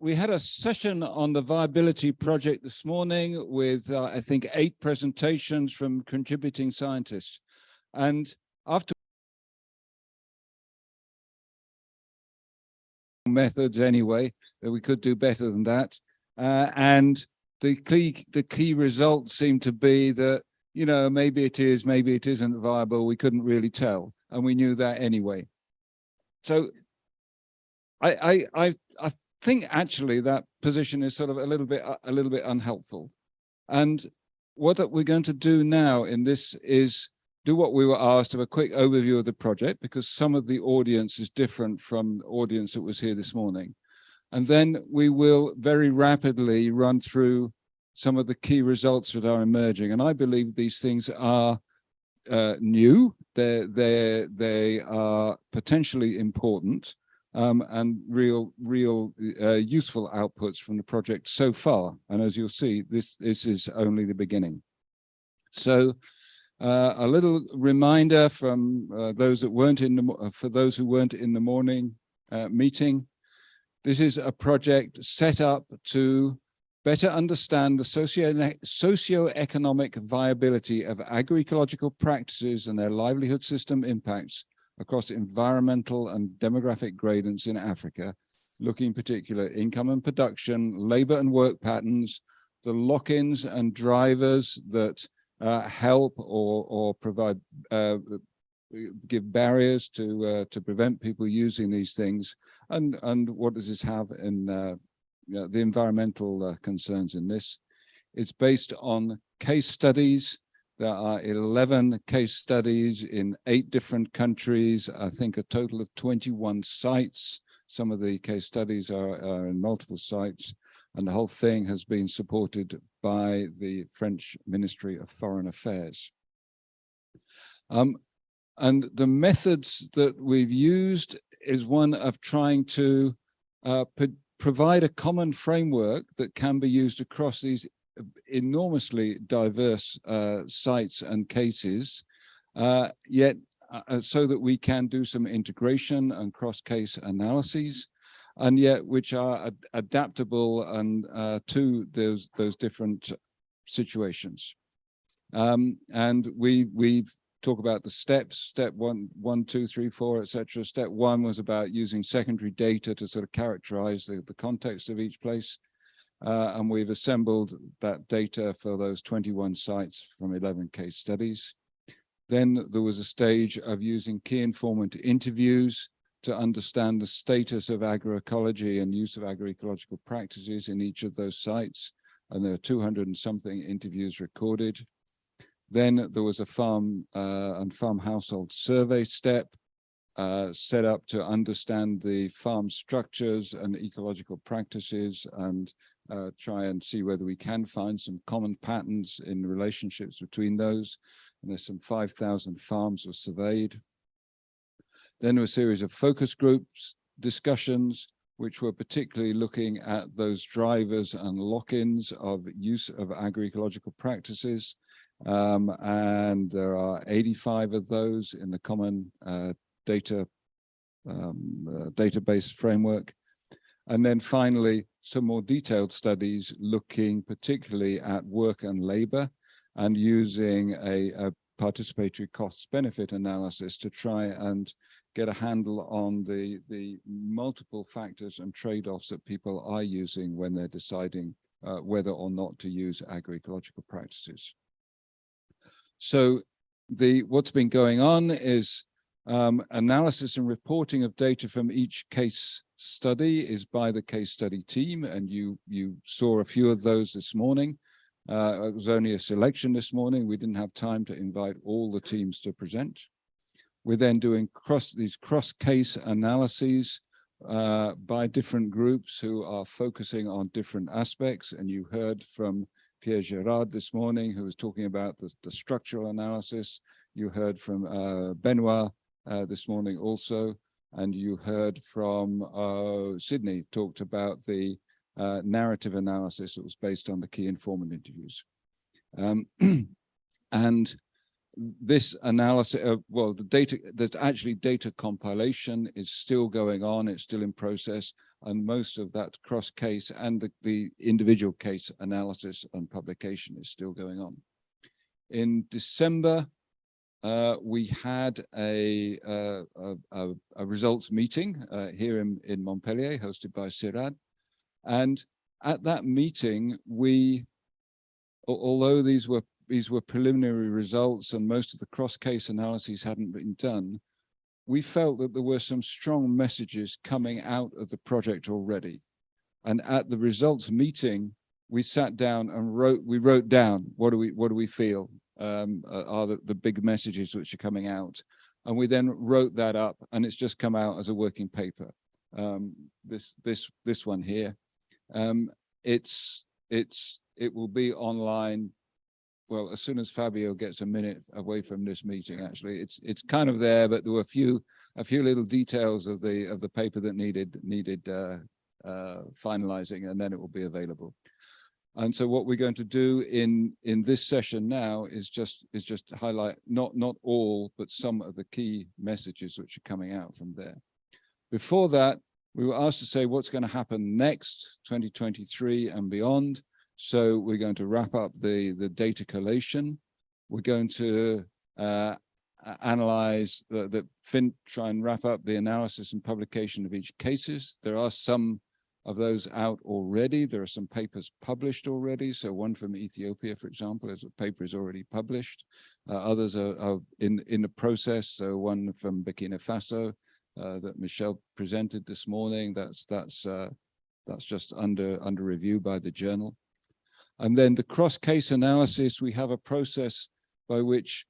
we had a session on the viability project this morning with, uh, I think, eight presentations from contributing scientists. And after methods anyway, that we could do better than that. Uh, and the key, the key results seem to be that, you know, maybe it is, maybe it isn't viable. We couldn't really tell. And we knew that anyway. So I, I, I, I think actually that position is sort of a little bit, a little bit unhelpful. And what we're going to do now in this is do what we were asked of a quick overview of the project because some of the audience is different from the audience that was here this morning. And then we will very rapidly run through some of the key results that are emerging. And I believe these things are uh, new, they're, they're, they are potentially important um, and real, real uh, useful outputs from the project so far. And as you'll see, this, this is only the beginning. So uh, a little reminder from uh, those that weren't in the, uh, for those who weren't in the morning uh, meeting. This is a project set up to better understand the socio socio-economic viability of agroecological practices and their livelihood system impacts across environmental and demographic gradients in Africa, looking in particular income and production, labor and work patterns, the lock-ins and drivers that uh, help or, or provide, uh, give barriers to uh, to prevent people using these things, and and what does this have in uh, you know, the environmental uh, concerns in this? It's based on case studies there are 11 case studies in eight different countries, I think a total of 21 sites. Some of the case studies are, are in multiple sites, and the whole thing has been supported by the French Ministry of Foreign Affairs. Um, and the methods that we've used is one of trying to uh, provide a common framework that can be used across these enormously diverse uh, sites and cases, uh, yet uh, uh, so that we can do some integration and cross-case analyses, and yet which are ad adaptable and uh, to those those different situations. Um, and we we talk about the steps, step one, one, two, three, four, etc. Step one was about using secondary data to sort of characterize the, the context of each place. Uh, and we've assembled that data for those 21 sites from 11 case studies. Then there was a stage of using key informant interviews to understand the status of agroecology and use of agroecological practices in each of those sites. And there are 200 and something interviews recorded. Then there was a farm uh, and farm household survey step uh, set up to understand the farm structures and ecological practices and uh, try and see whether we can find some common patterns in relationships between those. And there's some 5,000 farms were surveyed. Then a series of focus groups discussions, which were particularly looking at those drivers and lock-ins of use of agroecological practices. Um, and there are 85 of those in the common uh, data um, uh, database framework. And then finally, some more detailed studies looking particularly at work and labor and using a, a participatory costs benefit analysis to try and get a handle on the, the multiple factors and trade-offs that people are using when they're deciding uh, whether or not to use agroecological practices. So the what's been going on is um, analysis and reporting of data from each case study is by the case study team, and you, you saw a few of those this morning. Uh, it was only a selection this morning. We didn't have time to invite all the teams to present. We're then doing cross these cross-case analyses uh, by different groups who are focusing on different aspects. And you heard from Pierre Gerard this morning, who was talking about the, the structural analysis. You heard from uh, Benoit uh, this morning also, and you heard from uh, Sydney talked about the uh, narrative analysis that was based on the key informant interviews. Um, and this analysis, uh, well, the data, there's actually data compilation is still going on. It's still in process. And most of that cross case and the, the individual case analysis and publication is still going on. In December, uh, we had a, uh, a, a, results meeting uh, here in, in Montpellier, hosted by CIRAD. And at that meeting, we, although these were these were preliminary results and most of the cross-case analyses hadn't been done, we felt that there were some strong messages coming out of the project already. And at the results meeting, we sat down and wrote, we wrote down, what do we, what do we feel um, are the, the big messages which are coming out. And we then wrote that up and it's just come out as a working paper. Um, this, this, this one here. Um, it's, it's, it will be online well, as soon as Fabio gets a minute away from this meeting, actually, it's it's kind of there, but there were a few a few little details of the of the paper that needed needed uh, uh, finalizing, and then it will be available. And so what we're going to do in in this session now is just is just highlight not not all, but some of the key messages which are coming out from there. Before that, we were asked to say what's going to happen next, 2023 and beyond. So we're going to wrap up the, the data collation. We're going to uh, analyze the, the fin, try and wrap up the analysis and publication of each cases. There are some of those out already. There are some papers published already. So one from Ethiopia, for example, is a paper is already published. Uh, others are, are, in, in the process. So one from Burkina Faso uh, that Michelle presented this morning. That's that's uh, that's just under under review by the journal. And then the cross-case analysis, we have a process by which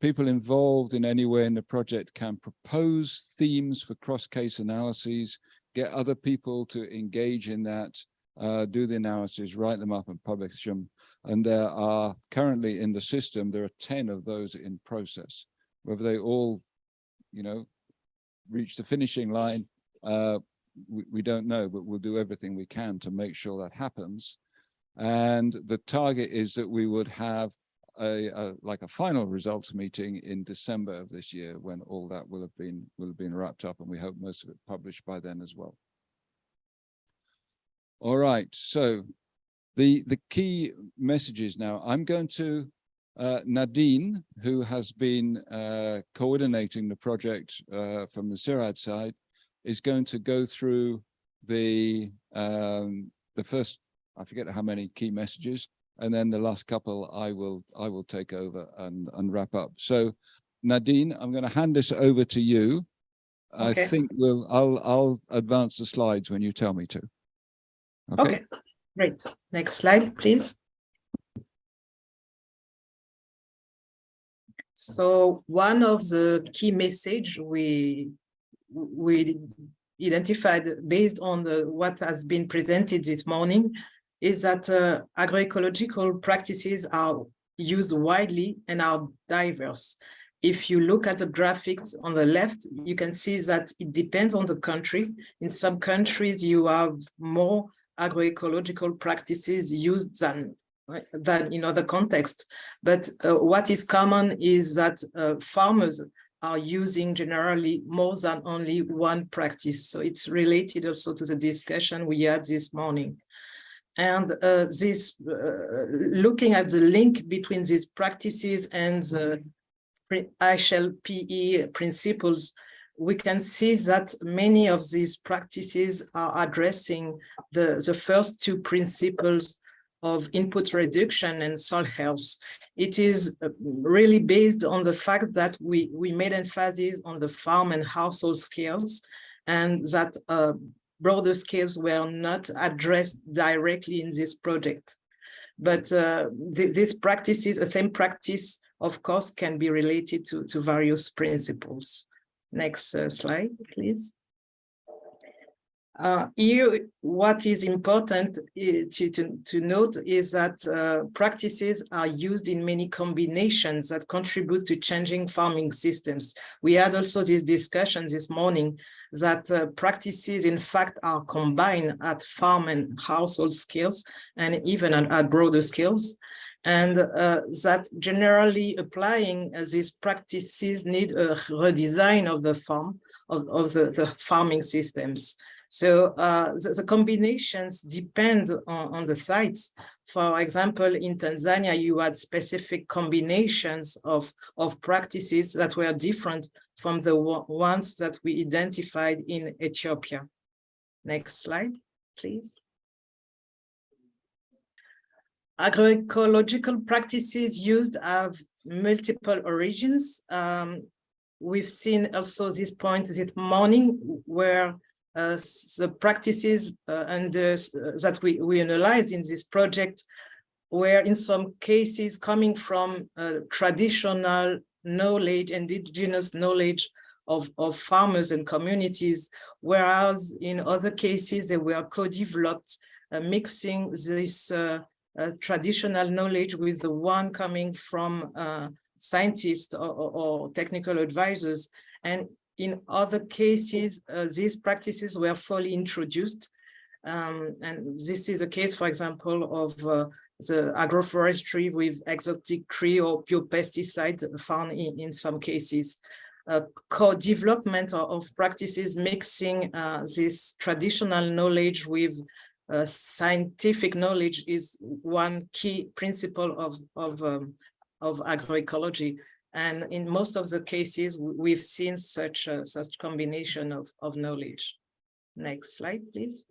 people involved in any way in the project can propose themes for cross-case analyses, get other people to engage in that, uh, do the analysis, write them up and publish them. And there are currently in the system, there are 10 of those in process. Whether they all, you know, reach the finishing line, uh, we, we don't know, but we'll do everything we can to make sure that happens. And the target is that we would have a, a, like a final results meeting in December of this year when all that will have been will have been wrapped up and we hope most of it published by then as well. All right, so the the key messages now. I'm going to uh, Nadine, who has been uh, coordinating the project uh, from the CIRAD side, is going to go through the um, the first I forget how many key messages, and then the last couple I will I will take over and and wrap up. So Nadine, I'm going to hand this over to you. Okay. I think we'll I'll I'll advance the slides when you tell me to. Okay. okay. Great. Next slide, please. So one of the key message we we identified based on the what has been presented this morning is that uh, agroecological practices are used widely and are diverse. If you look at the graphics on the left, you can see that it depends on the country. In some countries, you have more agroecological practices used than than in other contexts. But uh, what is common is that uh, farmers are using generally more than only one practice. So it's related also to the discussion we had this morning. And uh, this, uh, looking at the link between these practices and the IHLPE principles, we can see that many of these practices are addressing the, the first two principles of input reduction and soil health. It is uh, really based on the fact that we, we made emphasis on the farm and household scales and that uh, broader scales were not addressed directly in this project. But uh, th these practices, a same practice, of course, can be related to, to various principles. Next uh, slide, please. Uh, here, what is important uh, to, to, to note is that uh, practices are used in many combinations that contribute to changing farming systems. We had also this discussion this morning that uh, practices, in fact, are combined at farm and household scales and even at, at broader scales. and uh, that generally applying uh, these practices need a redesign of the farm, of, of the, the farming systems. So uh, the, the, combinations depend on, on, the sites. For example, in Tanzania, you had specific combinations of, of practices that were different from the ones that we identified in Ethiopia. Next slide, please. Agroecological practices used have multiple origins. Um, we've seen also this point this morning where the practices uh, and uh, that we, we analyzed in this project were in some cases coming from traditional knowledge, indigenous knowledge of, of farmers and communities, whereas in other cases they were co-developed, uh, mixing this uh, uh, traditional knowledge with the one coming from scientists or, or, technical advisors. And in other cases, uh, these practices were fully introduced. Um, and this is a case, for example, of uh, the agroforestry with exotic tree or pure pesticides found in, in some cases. Uh, co-development of, practices mixing uh, this traditional knowledge with uh, scientific knowledge is one key principle of, of, um, of agroecology. And in most of the cases, we've seen such a such combination of, of knowledge. Next slide, please.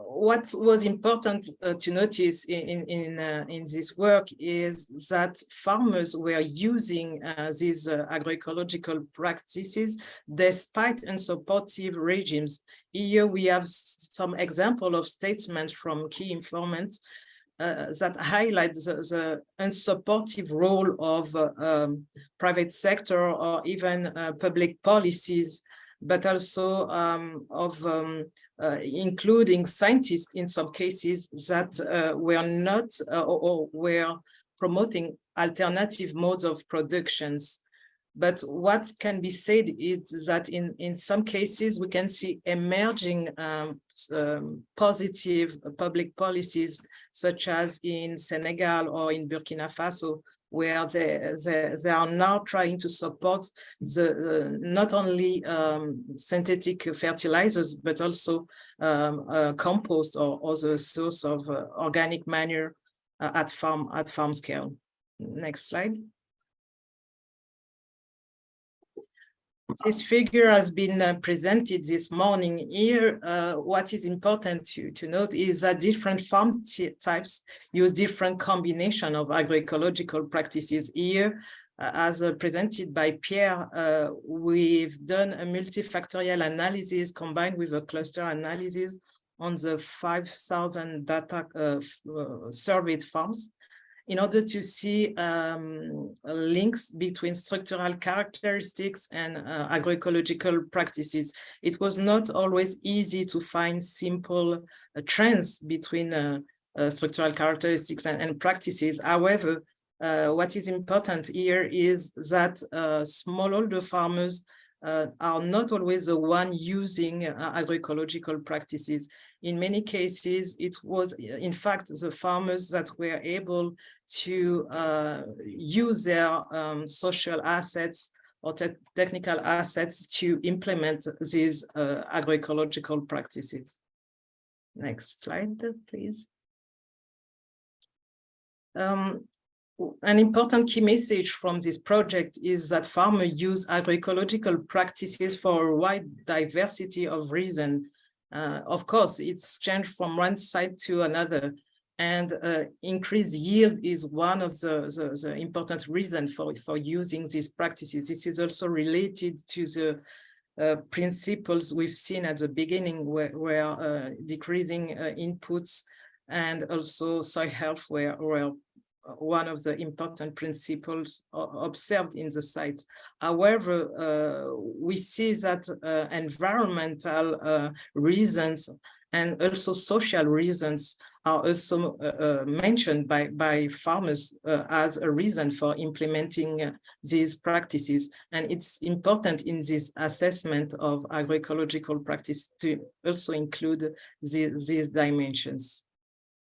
What was important uh, to notice in in uh, in this work is that farmers were using uh, these uh, agroecological practices despite unsupportive regimes. Here we have some example of statements from key informants that highlight the, the, unsupportive role of uh, um, private sector or even uh, public policies, but also um, of um, uh, including scientists in some cases that uh, were not uh, or, or, were promoting alternative modes of productions. But what can be said is that in, in some cases, we can see emerging um, um, positive public policies, such as in Senegal or in Burkina Faso, where they, they, they are now trying to support the, not only um, synthetic fertilizers, but also um, uh, compost or other source of uh, organic manure uh, at farm at farm scale. Next slide. This figure has been uh, presented this morning here. Uh, what is important to, to note is that different farm types use different combination of agroecological practices here. Uh, as uh, presented by Pierre, uh, we've done a multifactorial analysis combined with a cluster analysis on the 5,000 data uh, surveyed farms in order to see um, links between structural characteristics and uh, agroecological practices. It was not always easy to find simple uh, trends between uh, uh structural characteristics and, and practices. However, uh, what is important here is that uh, smallholder farmers are not always the one using agroecological practices in many cases, it was in fact the farmers that were able to uh, use their um, social assets or te technical assets to implement these uh, agroecological practices. Next slide, please. Um, an important key message from this project is that farmers use agroecological practices for a wide diversity of reasons uh, of course, it's changed from one side to another and uh, increased yield is one of the, the, the, important reasons for, for using these practices. This is also related to the uh, principles we've seen at the beginning where, where uh, decreasing uh, inputs and also soil health were, were one of the important principles observed in the sites. However, uh, we see that uh, environmental uh, reasons and also social reasons are also uh, mentioned by, by farmers uh, as a reason for implementing these practices. And it's important in this assessment of agroecological practice to also include the, these dimensions.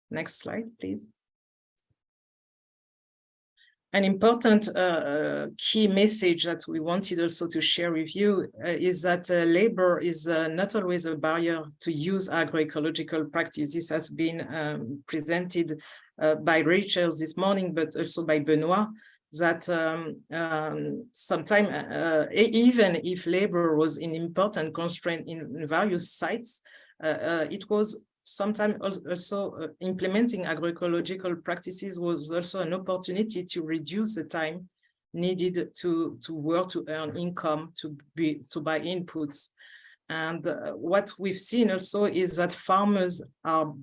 Next slide, please. An important uh, uh, key message that we wanted also to share with you uh, is that uh, labor is uh, not always a barrier to use agroecological practice. This has been um, presented uh, by Rachel this morning, but also by Benoit, that um, um, sometimes even if labor was an important constraint in various sites, it was sometimes also uh, implementing agroecological practices was also an opportunity to reduce the time needed to to work to earn income to be to buy inputs. And uh, what we've seen also is that farmers are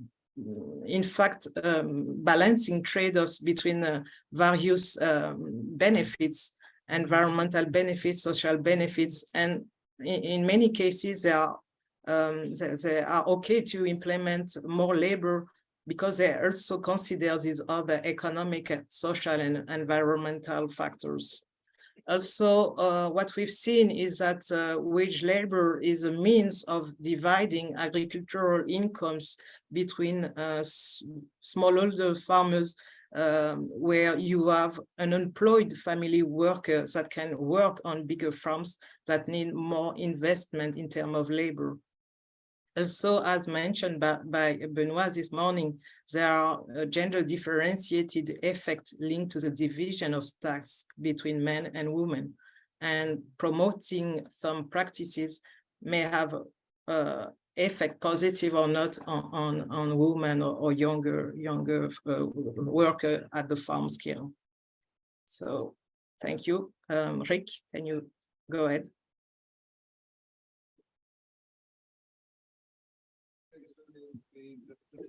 in fact um, balancing trade-offs between uh, various um, benefits environmental benefits social benefits and in, in many cases they are um, they, they, are okay to implement more labor because they also consider these other economic, social, and environmental factors. Also, uh, what we've seen is that uh, wage labor is a means of dividing agricultural incomes between uh, smallholder farmers um, where you have an unemployed family workers that can work on bigger farms that need more investment in terms of labor. Also, as mentioned by, by Benoit this morning, there are uh, gender differentiated effects linked to the division of tasks between men and women. And promoting some practices may have uh, effect positive or not on, on, on women or, or younger, younger uh, worker at the farm scale. So thank you. Um, Rick, can you go ahead?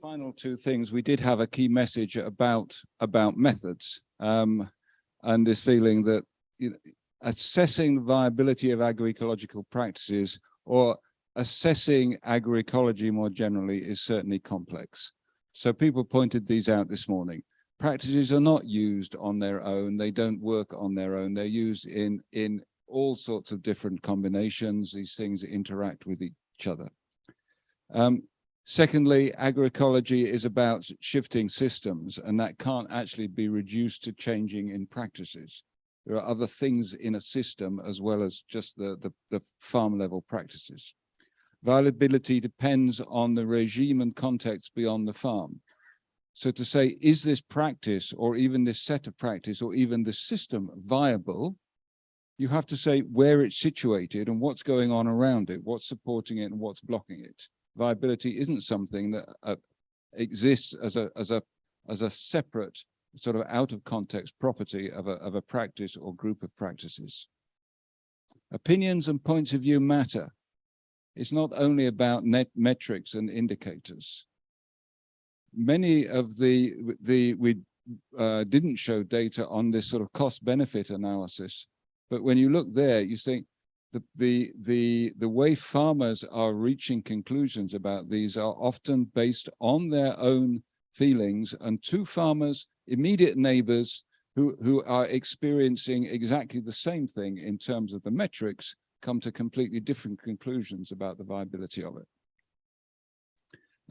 Final two things, we did have a key message about about methods um, and this feeling that you know, assessing the viability of agroecological practices or assessing agroecology more generally is certainly complex. So people pointed these out this morning. Practices are not used on their own. They don't work on their own. They're used in, in all sorts of different combinations. These things interact with each other. Um, Secondly, agroecology is about shifting systems, and that can't actually be reduced to changing in practices. There are other things in a system as well as just the, the, the farm level practices. Viability depends on the regime and context beyond the farm. So to say, is this practice or even this set of practice or even the system viable? You have to say where it's situated and what's going on around it, what's supporting it and what's blocking it viability isn't something that uh, exists as a as a as a separate sort of out of context property of a of a practice or group of practices. Opinions and points of view matter. It's not only about net metrics and indicators. Many of the the we uh, didn't show data on this sort of cost benefit analysis, but when you look there, you think the, the, the, the way farmers are reaching conclusions about these are often based on their own feelings and two farmers, immediate neighbors who, who are experiencing exactly the same thing in terms of the metrics come to completely different conclusions about the viability of it.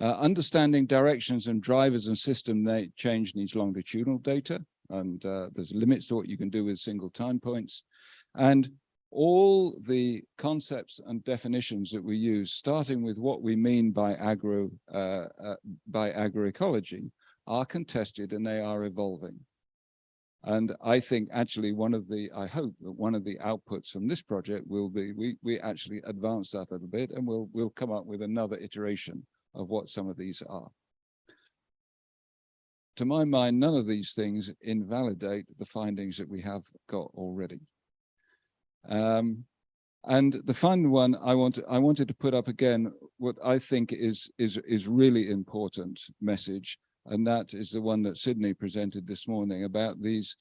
Uh, understanding directions and drivers and system change needs longitudinal data and uh, there's limits to what you can do with single time points. And all the concepts and definitions that we use, starting with what we mean by agro uh, uh, by agroecology, are contested and they are evolving. And I think actually one of the, I hope that one of the outputs from this project will be, we, we actually advance that a little bit and we'll, we'll come up with another iteration of what some of these are. To my mind, none of these things invalidate the findings that we have got already. Um, and the final one I want I wanted to put up again what I think is is is really important message, and that is the one that Sydney presented this morning about these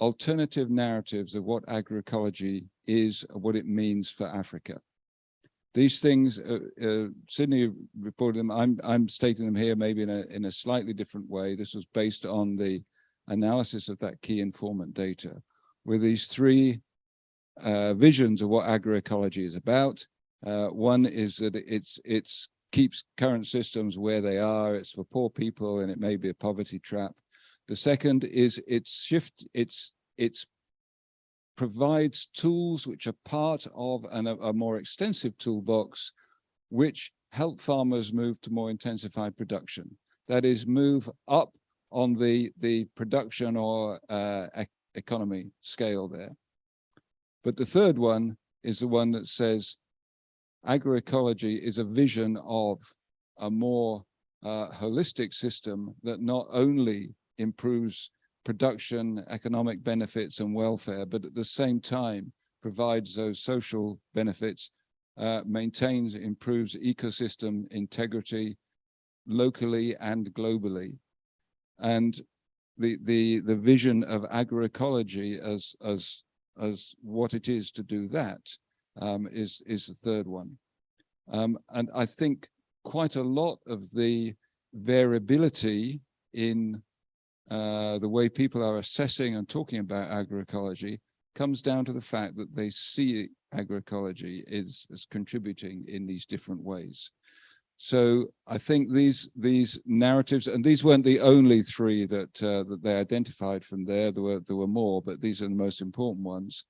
alternative narratives of what agroecology is, what it means for Africa. These things, uh, uh, Sydney reported them. I'm I'm stating them here maybe in a in a slightly different way. This was based on the analysis of that key informant data, where these three uh, visions of what agroecology is about. Uh, one is that it's it's keeps current systems where they are. It's for poor people and it may be a poverty trap. The second is it's shift, it's, it's provides tools which are part of an, a, more extensive toolbox, which help farmers move to more intensified production. That is move up on the, the production or uh, economy scale there. But the third one is the one that says agroecology is a vision of a more uh, holistic system that not only improves production, economic benefits and welfare, but at the same time provides those social benefits, uh, maintains, improves ecosystem integrity locally and globally. And the, the, the vision of agroecology as, as, as what it is to do that um, is is the third one. Um, and I think quite a lot of the variability in uh, the way people are assessing and talking about agroecology comes down to the fact that they see agroecology is as contributing in these different ways. So I think these these narratives, and these weren't the only three that uh, that they identified from there. There were there were more, but these are the most important ones.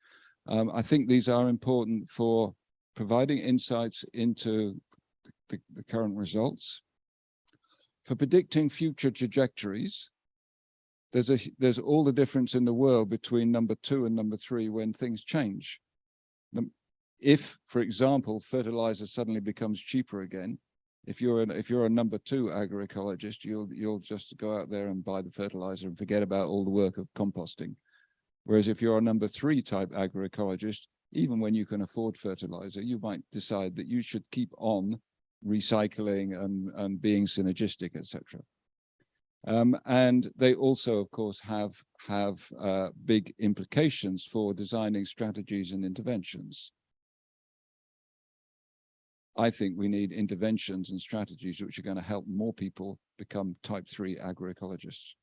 Um, I think these are important for providing insights into the, the current results, for predicting future trajectories, there's a there's all the difference in the world between number two and number three when things change. If, for example, fertilizer suddenly becomes cheaper again, if you're an, if you're a number two agroecologist, you'll you'll just go out there and buy the fertilizer and forget about all the work of composting. Whereas if you're a number three type agroecologist, even when you can afford fertilizer, you might decide that you should keep on recycling and, and being synergistic, etc. Um, and they also, of course, have, have uh, big implications for designing strategies and interventions. I think we need interventions and strategies which are going to help more people become type three agroecologists.